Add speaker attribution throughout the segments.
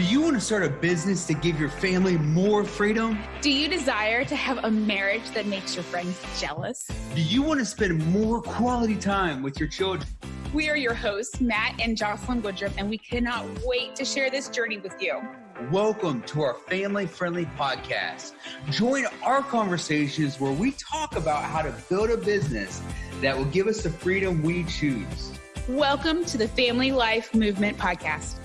Speaker 1: Do you want to start a business to give your family more freedom?
Speaker 2: Do you desire to have a marriage that makes your friends jealous?
Speaker 1: Do you want to spend more quality time with your children?
Speaker 2: We are your hosts, Matt and Jocelyn Woodruff, and we cannot wait to share this journey with you.
Speaker 1: Welcome to our family friendly podcast. Join our conversations where we talk about how to build a business that will give us the freedom we choose.
Speaker 2: Welcome to the Family Life Movement Podcast.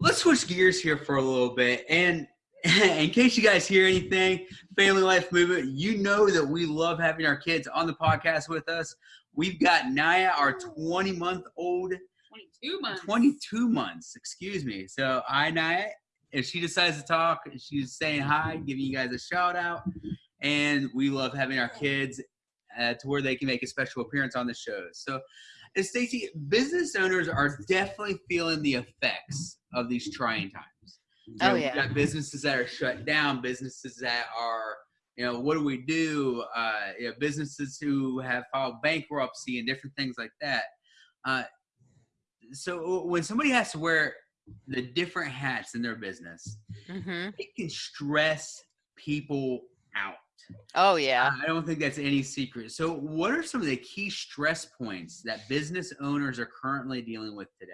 Speaker 1: Let's switch gears here for a little bit. And in case you guys hear anything, Family Life Movement, you know that we love having our kids on the podcast with us. We've got Naya, our 20 month old.
Speaker 2: 22 months.
Speaker 1: 22 months, excuse me. So, I, Naya. If she decides to talk, she's saying hi, giving you guys a shout out. And we love having our kids uh, to where they can make a special appearance on the show. So, and Stacey, business owners are definitely feeling the effects of these trying times.
Speaker 3: Oh yeah.
Speaker 1: We've got businesses that are shut down, businesses that are, you know, what do we do? Uh, you know, businesses who have filed bankruptcy and different things like that. Uh, so when somebody has to wear the different hats in their business,
Speaker 3: Mm-hmm.
Speaker 1: it can stress people out.
Speaker 3: Oh yeah.
Speaker 1: I don't think that's any secret. So, what are some of the key stress points that business owners are currently dealing with today?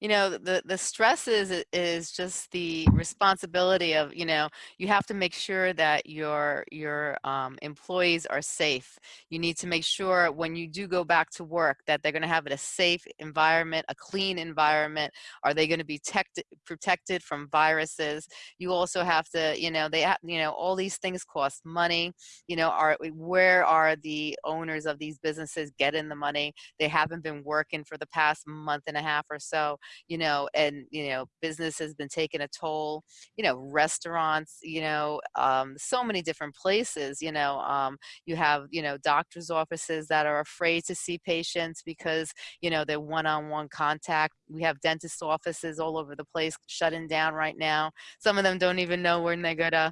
Speaker 3: You know the the stress is is just the responsibility of you know you have to make sure that your your um, employees are safe. You need to make sure when you do go back to work that they're going to have a safe environment a clean environment. Are they going to be tect- protected from viruses? You also have to you know they have you know all these things cost money. You know are where are the owners of these businesses getting the money? They haven't been working for the past month and a half or so you know, and, you know, business has been taking a toll, you know, restaurants, you know, um, so many different places, you know, um, you have, you know, doctor's offices that are afraid to see patients because, you know, they're one-on-one contact. We have dentist offices all over the place shutting down right now. Some of them don't even know when they're gonna,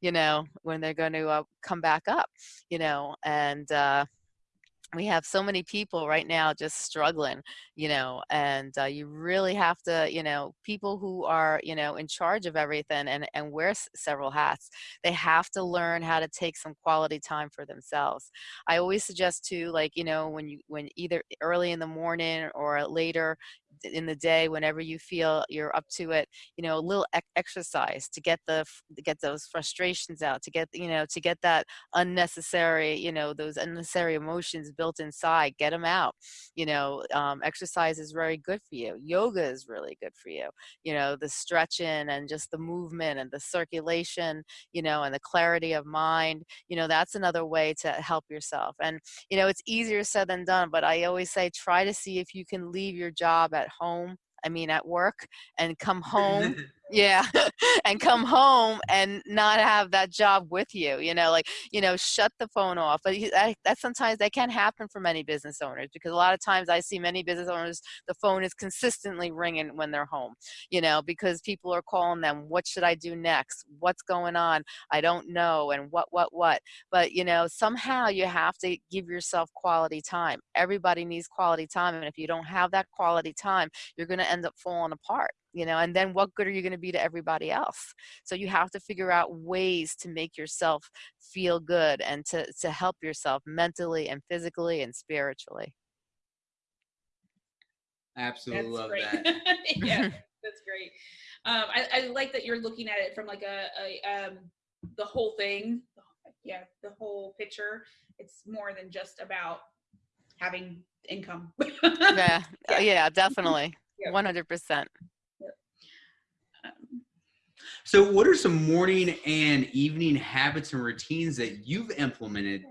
Speaker 3: you know, when they're going to uh, come back up, you know, and, uh, we have so many people right now just struggling you know and uh, you really have to you know people who are you know in charge of everything and and wear several hats they have to learn how to take some quality time for themselves. I always suggest to like you know when you when either early in the morning or later in the day whenever you feel you're up to it you know a little exercise to get the to get those frustrations out to get you know to get that unnecessary you know those unnecessary emotions built inside get them out. You know um, exercise is very good for you. Yoga is really good for you. You know the stretching and just the movement and the circulation you know and the clarity of mind you know that's another way to help yourself. And you know it's easier said than done but i always say try to see if you can leave your job at home i mean at work and come home yeah and come home and not have that job with you you know like you know shut the phone off but that, that sometimes that can happen for many business owners because a lot of times i see many business owners the phone is consistently ringing when they're home you know because people are calling them what should i do next? What's going on? I don't know and what what what? But you know somehow you have to give yourself quality time. Everybody needs quality time and if you don't have that quality time you're going to end up falling apart you know and then what good are you going to be to everybody else so you have to figure out ways to make yourself feel good and to to help yourself mentally and physically and spiritually
Speaker 1: Absolutely love
Speaker 2: great.
Speaker 1: that.
Speaker 2: yeah, that's great. Um, I, I like that you're looking at it from like a, a um, the whole thing. Yeah, the whole picture. It's more than just about having income.
Speaker 3: yeah yeah, yeah definitely
Speaker 2: Yeah.
Speaker 3: 100%
Speaker 2: Um,
Speaker 1: So, what are some morning and evening habits and routines that you've implemented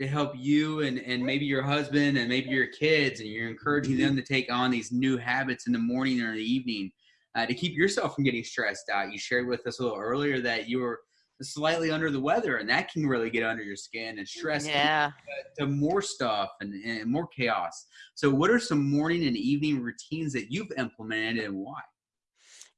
Speaker 1: to help you and, and maybe your husband and maybe your kids, and you're encouraging them to take on these new habits in the morning or the evening uh, to keep yourself from getting stressed out? You shared with us a little earlier that you were slightly under the weather, and that can really get under your skin and stress
Speaker 3: yeah
Speaker 1: to more stuff and, and more chaos. So, what are some morning and evening routines that you've implemented and why?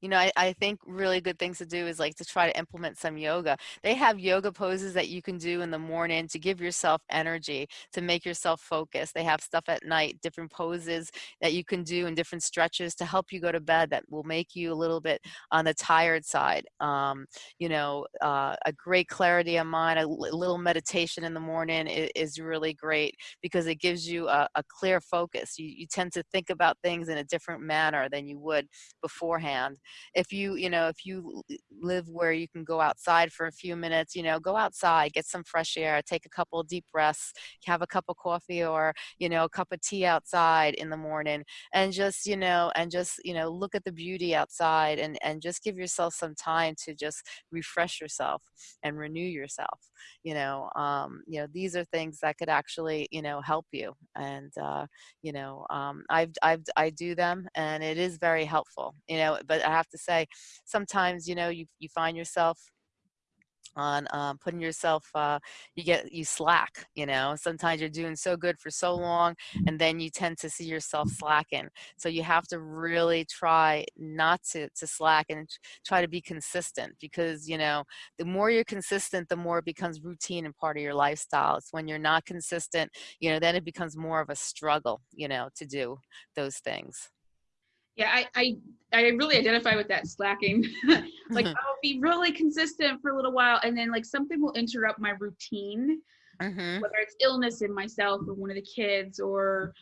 Speaker 3: You know, I, I think really good things to do is like to try to implement some yoga. They have yoga poses that you can do in the morning to give yourself energy, to make yourself focus. They have stuff at night, different poses that you can do and different stretches to help you go to bed that will make you a little bit on the tired side. Um, you know, uh, a great clarity of mind, a little meditation in the morning is, is really great because it gives you a, a clear focus. You, you tend to think about things in a different manner than you would beforehand if you you know if you live where you can go outside for a few minutes you know go outside get some fresh air take a couple deep breaths have a cup of coffee or you know a cup of tea outside in the morning and just you know and just you know look at the beauty outside and and just give yourself some time to just refresh yourself and renew yourself you know um you know these are things that could actually you know help you and uh you know um i've i've i do them and it is very helpful you know but i have to say sometimes you know you you find yourself on um, putting yourself uh, you get you slack you know? Sometimes you're doing so good for so long and then you tend to see yourself slacking. So you have to really try not to to slack and try to be consistent because you know the more you're consistent the more it becomes routine and part of your lifestyle. It's when you're not consistent you know then it becomes more of a struggle you know to do those things
Speaker 2: yeah i i, I really identify with that slacking like
Speaker 3: Mhm.
Speaker 2: i'll be really consistent for a little while and then like something will interrupt my routine
Speaker 3: Mhm.
Speaker 2: whether it's illness in myself or one of the kids or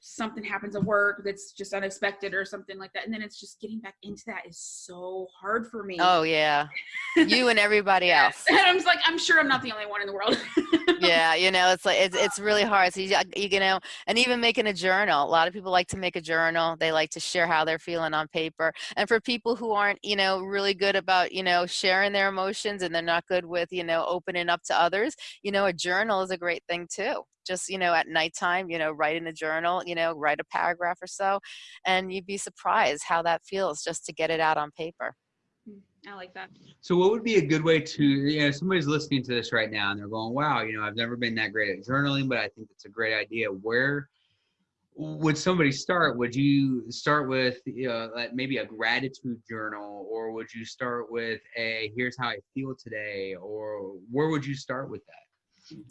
Speaker 2: something happens at work that's just unexpected or something like that. And then it's just getting back into that is so hard for me.
Speaker 3: Oh yeah. You and everybody else.
Speaker 2: And i'm just like i'm sure i'm not the only one in the world.
Speaker 3: Yeah you know it's like it's, it's really hard. So you, you know and even making a journal. A lot of people like to make a journal. They like to share how they're feeling on paper. And for people who aren't you know really good about you know sharing their emotions and they're not good with you know opening up to others you know a journal is a great thing too just you know at nighttime you know write in a journal you know write a paragraph or so and you'd be surprised how that feels just to get it out on paper hmm,
Speaker 2: i like that
Speaker 1: So, what would be a good way to, you know, somebody's listening to this right now and they're going, wow, you know, I've never been that great at journaling, but I think it's a great idea. Where would somebody start? Would you start with, you know, like maybe a gratitude journal, or would you start with a here's how I feel today, or where would you start with that?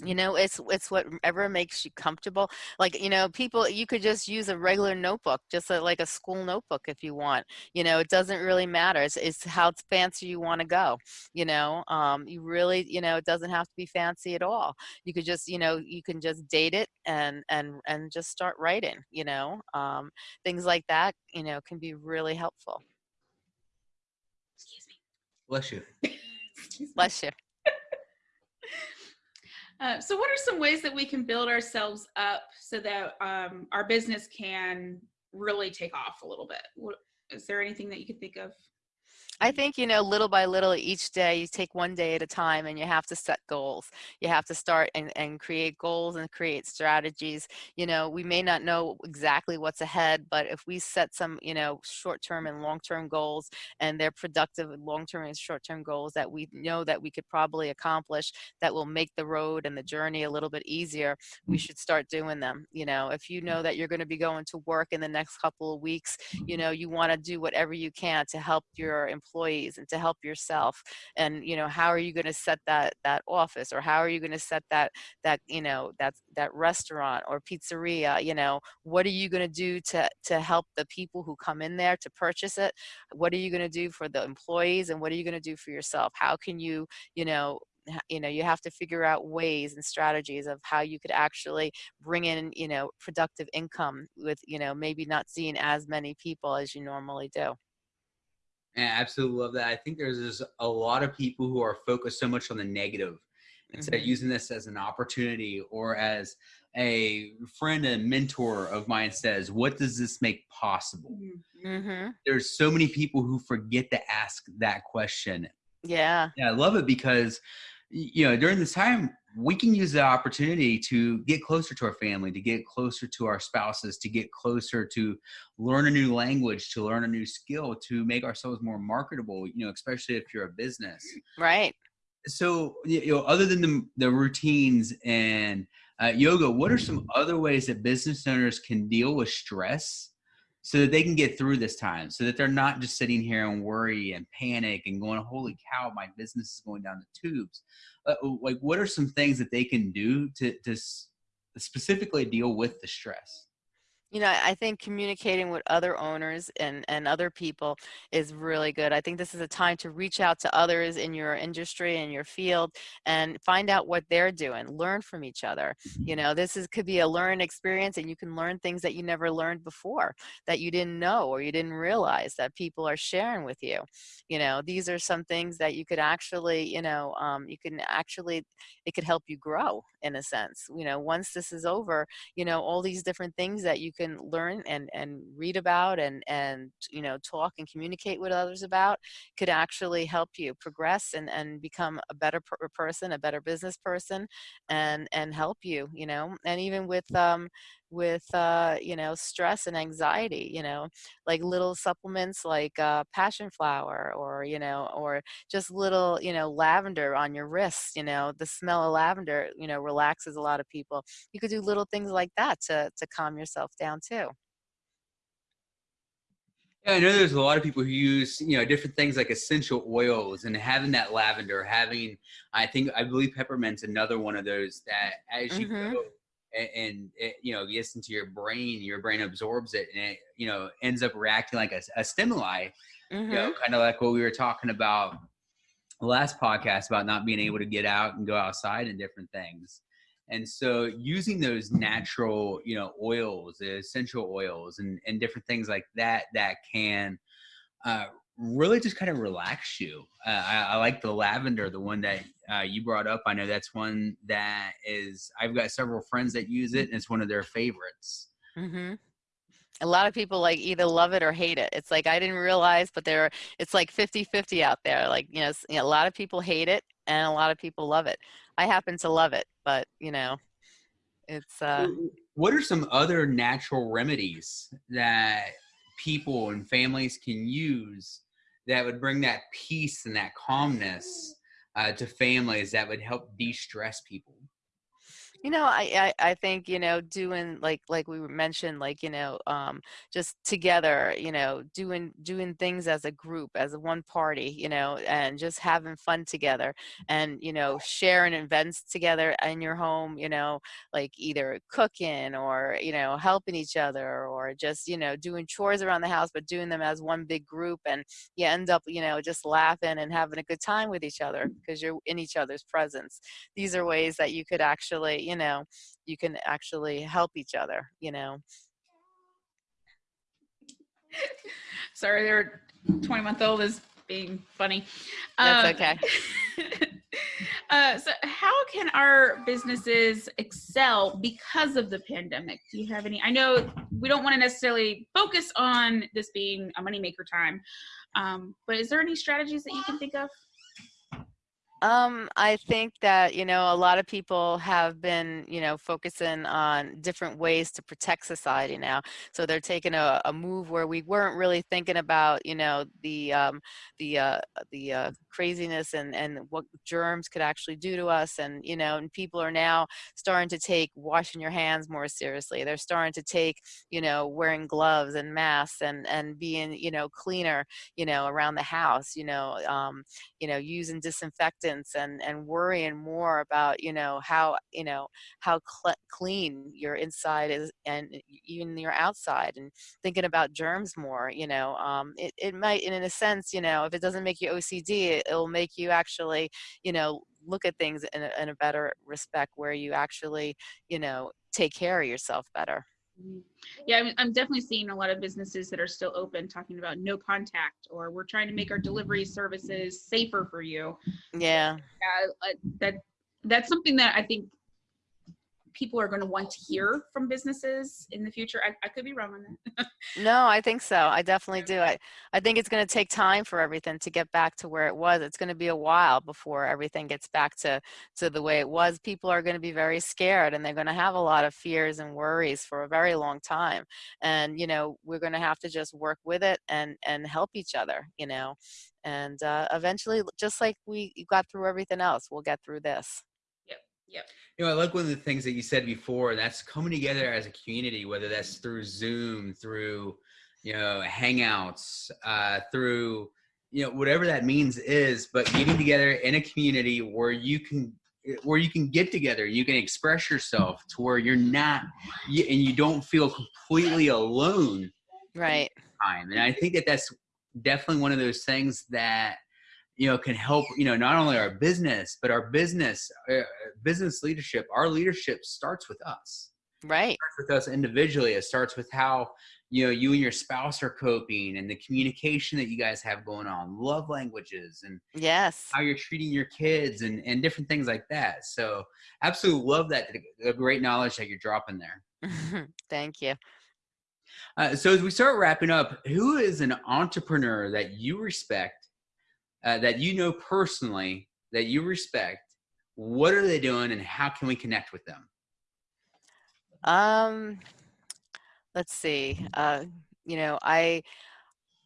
Speaker 3: You know it's it's whatever makes you comfortable like you know people you could just use a regular notebook just a, like a school notebook if you want you know it doesn't really matter it's, it's how fancy you want to go you know um, you really you know it doesn't have to be fancy at all you could just you know you can just date it and and and just start writing you know um, things like that you know can be really helpful.
Speaker 2: Excuse me.
Speaker 1: Bless you.
Speaker 3: Bless you
Speaker 2: Uh, so what are some ways that we can build ourselves up so that um, our business can really take off a little bit? What, is there anything that you could think of
Speaker 3: I think, you know, little by little each day, you take one day at a time and you have to set goals. You have to start and, and create goals and create strategies. You know, we may not know exactly what's ahead, but if we set some, you know, short term and long term goals and they're productive long term and short term goals that we know that we could probably accomplish that will make the road and the journey a little bit easier, we mm. should start doing them. You know, if you mm. know that you're going to be going to work in the next couple of weeks, mm. you know, you want to do whatever you can to help your employees and to help yourself and you know how are you going to set that that office or how are you going to set that that you know that that restaurant or pizzeria you know? What are you going to do to to help the people who come in there to purchase it? What are you going to do for the employees and what are you going to do for yourself? How can you you know you know you have to figure out ways and strategies of how you could actually bring in you know productive income with you know maybe not seeing as many people as you normally do
Speaker 1: I absolutely love that. I think there's just a lot of people who are focused so much on the negative instead of
Speaker 3: Mhm.
Speaker 1: using this as an opportunity or as a friend and mentor of mine says, what does this make possible?
Speaker 3: mm-hmm.
Speaker 1: There's so many people who forget to ask that question.
Speaker 3: yeah
Speaker 1: Yeah, I love it because you know during this time we can use the opportunity to get closer to our family, to get closer to our spouses, to get closer to learn a new language, to learn a new skill, to make ourselves more marketable. You know, especially if you're a business.
Speaker 3: right
Speaker 1: So you know, other than the the routines and uh, yoga, what are some other ways that business owners can deal with stress so that they can get through this time so that they're not just sitting here and worry and panic and going holy cow my business is going down the tubes. Uh, like what are some things that they can do to, to specifically deal with the stress
Speaker 3: you know i think communicating with other owners and and other people is really good. I think this is a time to reach out to others in your industry and your field and find out what they're doing learn from each other. You know this is could be a learned experience and you can learn things that you never learned before that you didn't know or you didn't realize that people are sharing with you. You know these are some things that you could actually you know um, you can actually it could help you grow in a sense. You know once this is over you know all these different things that you can learn and and read about and and you know talk and communicate with others about could actually help you progress and and become a better per person a better business person and and help you you know and even with um with uh, you know stress and anxiety you know like little supplements like uh, passion flower or you know or just little you know lavender on your wrist you know the smell of lavender you know relaxes a lot of people you could do little things like that to to calm yourself down too
Speaker 1: yeah, I know there's a lot of people who use, you know, different things like essential oils and having that lavender, having, I think, I believe peppermint's another one of those that as you mm-hmm. go and, and it, you know gets into your brain your brain absorbs it and it you know ends up reacting like a, a stimuli mm-hmm. you know mm-hmm. kind of like what we were talking about last podcast about not being able to get out and go outside and different things and so using those natural you know oils essential oils and, and different things like that that can uh, really just kind of relax you. Uh, I, I, like the lavender, the one that uh, you brought up. I know that's one that is, I've got several friends that use it and it's one of their favorites.
Speaker 3: Mm-hmm. A lot of people like either love it or hate it. It's like, I didn't realize, but there, it's like 50, 50 out there. Like, you know, you know, a lot of people hate it and a lot of people love it. I happen to love it, but you know, it's, uh,
Speaker 1: what are some other natural remedies that people and families can use that would bring that peace and that calmness uh, to families that would help de-stress people
Speaker 3: you know I, I i think you know doing like like we mentioned like you know um just together you know doing doing things as a group as a one party you know and just having fun together and you know sharing events together in your home you know like either cooking or you know helping each other or just you know doing chores around the house but doing them as one big group and you end up you know just laughing and having a good time with each other because you're in each other's presence. These are ways that you could actually you know you can actually help each other you know?
Speaker 2: Sorry their 20 month old is being funny.
Speaker 3: That's um, okay.
Speaker 2: uh, so how can our businesses excel because of the pandemic? Do you have any i know we don't want to necessarily focus on this being a moneymaker time um, but is there any strategies that you can think of
Speaker 3: um, I think that, you know, a lot of people have been, you know, focusing on different ways to protect society now. So they're taking a, a move where we weren't really thinking about, you know, the, um, the, uh, the uh, craziness and, and what germs could actually do to us. And, you know, and people are now starting to take washing your hands more seriously. They're starting to take, you know, wearing gloves and masks and, and being, you know, cleaner, you know, around the house, you know, um, you know, using disinfectant distance and and worrying more about you know how you know how cl clean your inside is and even your outside and thinking about germs more you know um, it, it might in a sense you know if it doesn't make you OCD it, it'll make you actually you know look at things in a, in a better respect where you actually you know take care of yourself better.
Speaker 2: Yeah, I'm, I'm definitely seeing a lot of businesses that are still open talking about no contact or we're trying to make our delivery services safer for you.
Speaker 3: Yeah.
Speaker 2: Yeah, that that's something that I think people are going to want to hear from businesses in the future. I, I could be wrong on that.
Speaker 3: no, I think so. I definitely do. I, I think it's going to take time for everything to get back to where it was. It's going to be a while before everything gets back to, to the way it was. People are going to be very scared and they're going to have a lot of fears and worries for a very long time. And, you know, we're going to have to just work with it and, and help each other, you know, and uh, eventually, just like we got through everything else, we'll get through this.
Speaker 2: Yep.
Speaker 1: You know, I like one of the things that you said before. That's coming together as a community, whether that's through Zoom, through you know, hangouts, uh, through, you know, whatever that means is, but getting together in a community where you can where you can get together, you can express yourself to where you're not, you, and you don't feel completely alone.
Speaker 3: Right.
Speaker 1: Time, and I think that that's definitely one of those things that you know can help you know not only our business but our business uh, business leadership our leadership starts with us.
Speaker 3: Right.
Speaker 1: It starts with us individually. It starts with how you know you and your spouse are coping and the communication that you guys have going on love languages and
Speaker 3: yes.
Speaker 1: how you're treating your kids and and different things like that. So absolutely love that the great knowledge that you're dropping there.
Speaker 3: Thank you.
Speaker 1: Uh, so as we start wrapping up who is an entrepreneur that you respect uh, that you know personally that you respect what are they doing and how can we connect with them?
Speaker 3: Um let's see uh you know i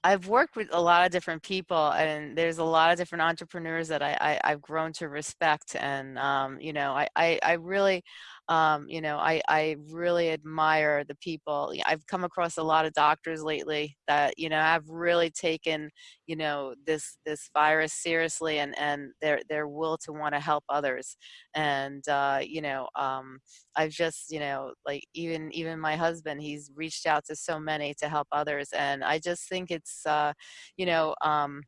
Speaker 3: I've worked with a lot of different people, and there's a lot of different entrepreneurs that I, I have grown to respect, and um, you know, I, I, I really um, you know, I, I really admire the people. I've come across a lot of doctors lately that, you know, have really taken, you know, this, this virus seriously and, and their, their will to want to help others. And, uh, you know, um, I've just, you know, like even, even my husband, he's reached out to so many to help others. And I just think it's, uh, you know, um,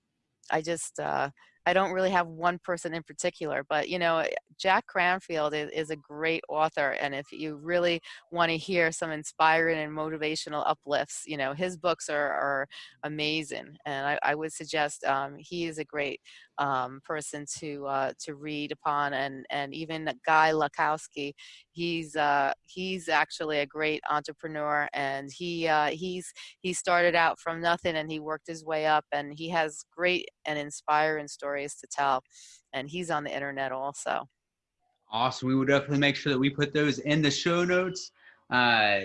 Speaker 3: I just, uh, I don't really have one person in particular, but you know, Jack Canfield is, is a great author. And if you really want to hear some inspiring and motivational uplifts, you know, his books are, are amazing. And I, I would suggest um, he is a great um, person to uh, to read upon, and and even Guy Lakowski, he's uh, he's actually a great entrepreneur, and he uh, he's he started out from nothing and he worked his way up, and he has great and inspiring stories to tell, and he's on the internet also.
Speaker 1: Awesome. We will definitely make sure that we put those in the show notes. Uh,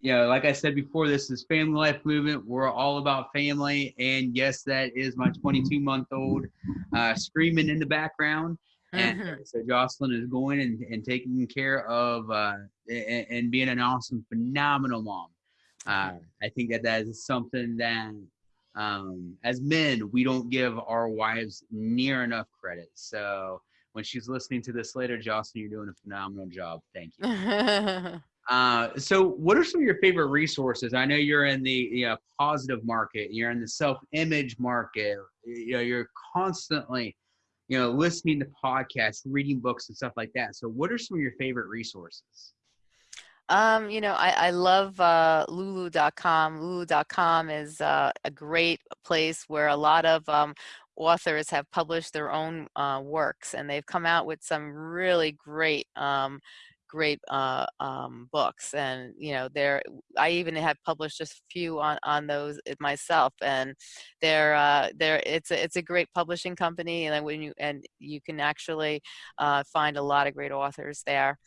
Speaker 1: you know, like I said before, this is Family Life Movement. We're all about family. And yes, that is my 22 month old uh, screaming in the background. And mm-hmm. so Jocelyn is going and, and taking care of uh, and, and, being an awesome, phenomenal mom. Uh, I think that that is something that, um, as men, we don't give our wives near enough credit. So when she's listening to this later, Jocelyn, you're doing a phenomenal job. Thank you. Uh, so what are some of your favorite resources? I know you're in the you know, positive market, you're in the self-image market, you know, you're constantly, you know, listening to podcasts, reading books and stuff like that. So what are some of your favorite resources?
Speaker 3: Um, you know, I, I love uh, lulu.com. Lulu.com is uh, a great place where a lot of um, authors have published their own uh, works and they've come out with some really great um, great uh, um, books and you know there i even have published just a few on on those myself and they're uh, it's a, it's a great publishing company and when you and you can actually uh, find a lot of great authors there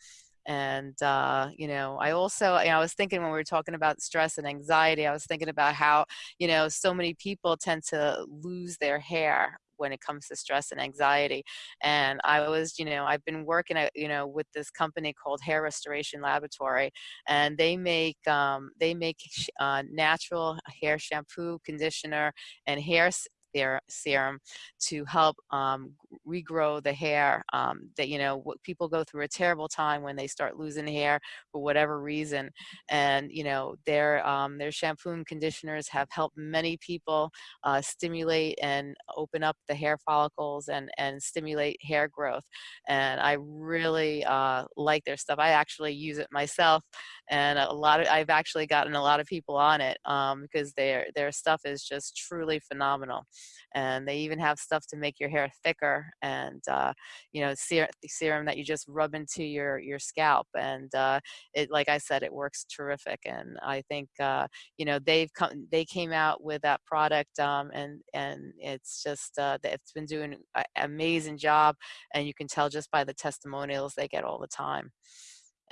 Speaker 3: and uh, you know i also you know, i was thinking when we were talking about stress and anxiety i was thinking about how you know so many people tend to lose their hair when it comes to stress and anxiety. And I was, you know, I've been working at, you know, with this company called Hair Restoration Laboratory, and they make um, they make uh, natural hair shampoo, conditioner, and hair their serum to help um, regrow the hair um, that you know people go through a terrible time when they start losing hair for whatever reason. And you know their um, their shampoo and conditioners have helped many people uh, stimulate and open up the hair follicles and and stimulate hair growth. And I really uh, like their stuff. I actually use it myself and a lot of I've actually gotten a lot of people on it um, because their their stuff is just truly phenomenal and they even have stuff to make your hair thicker and uh, you know ser- serum that you just rub into your your scalp and uh, it like I said it works terrific and I think uh, you know they've come they came out with that product um, and and it's just uh, it's been doing an amazing job and you can tell just by the testimonials they get all the time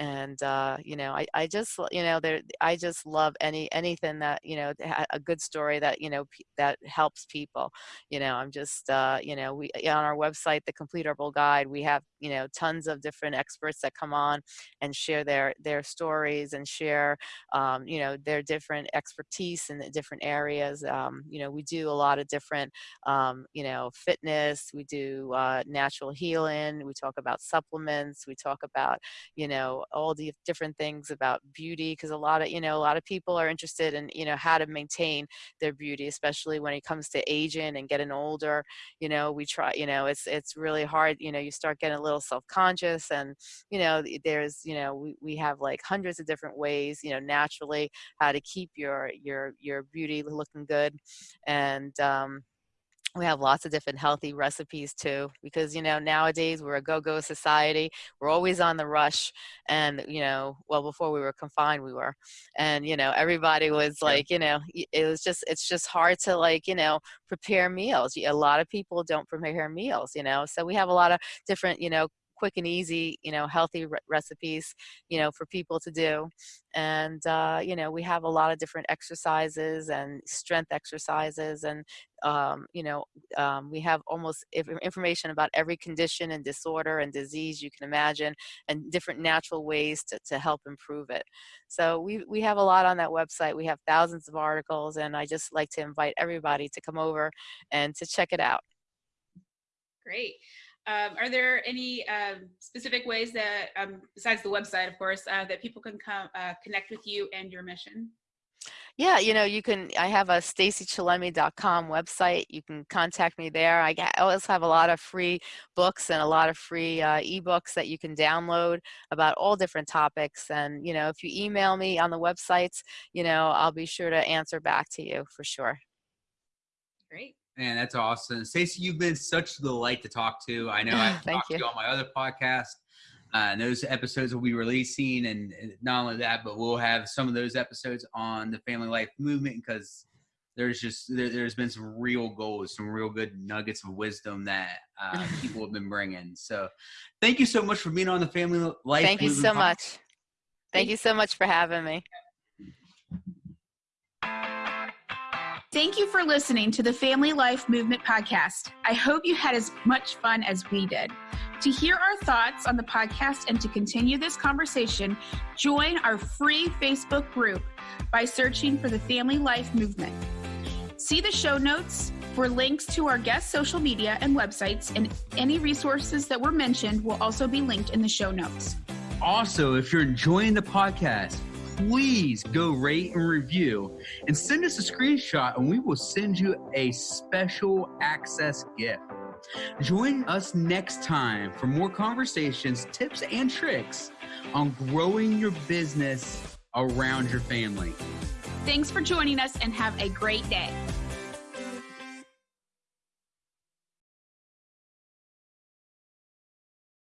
Speaker 3: and uh, you know I, I just you know there I just love any anything that you know a good story that you know that helps people you know I'm just uh, you know we on our website the complete herbal guide we have you know tons of different experts that come on and share their their stories and share um, you know their different expertise in the different areas um, you know we do a lot of different um, you know fitness we do uh, natural healing we talk about supplements we talk about you know all the different things about beauty because a lot of you know a lot of people are interested in you know how to maintain their beauty especially when it comes to aging and getting older you know we try you know it's it's really hard you know you start getting a little self-conscious and you know there's you know we, we have like hundreds of different ways you know naturally how to keep your your your beauty looking good and um we have lots of different healthy recipes too because you know nowadays we're a go-go society we're always on the rush and you know well before we were confined we were and you know everybody was like you know it was just it's just hard to like you know prepare meals. A lot of people don't prepare meals you know so we have a lot of different you know quick and easy, you know, healthy re recipes, you know, for people to do. And, uh, you know, we have a lot of different exercises and strength exercises. And, um, you know, um, we have almost information about every condition and disorder and disease you can imagine and different natural ways to, to help improve it. So we, we have a lot on that website. We have thousands of articles and I just like to invite everybody to come over and to check it out.
Speaker 2: Great. Um, are there any um, specific ways that, um, besides the website, of course, uh, that people can come uh, connect with you and your mission?
Speaker 3: Yeah, you know, you can, I have a stacychillemi.com website. You can contact me there. I, I always have a lot of free books and a lot of free uh, ebooks that you can download about all different topics. And, you know, if you email me on the websites, you know, I'll be sure to answer back to you for sure.
Speaker 2: Great.
Speaker 1: Man, that's awesome. Stacey, you've been such a delight to talk to. I know I've talked you. to you on my other podcast. Uh, and those episodes will be releasing, and not only that, but we'll have some of those episodes on the Family Life Movement because there's just there, has been some real goals, some real good nuggets of wisdom that uh, people have been bringing. So, thank you so much for being on the Family Life.
Speaker 3: Thank you so podcast. much. Thank you so much for having me.
Speaker 2: Thank you for listening to the Family Life Movement podcast. I hope you had as much fun as we did. To hear our thoughts on the podcast and to continue this conversation, join our free Facebook group by searching for the Family Life Movement. See the show notes for links to our guest social media and websites, and any resources that were mentioned will also be linked in the show notes.
Speaker 1: Also, if you're enjoying the podcast, please go rate and review and send us a screenshot and we will send you a special access gift. Join us next time for more conversations, tips, and tricks on growing your business around your family.
Speaker 2: Thanks for joining us and have a great day.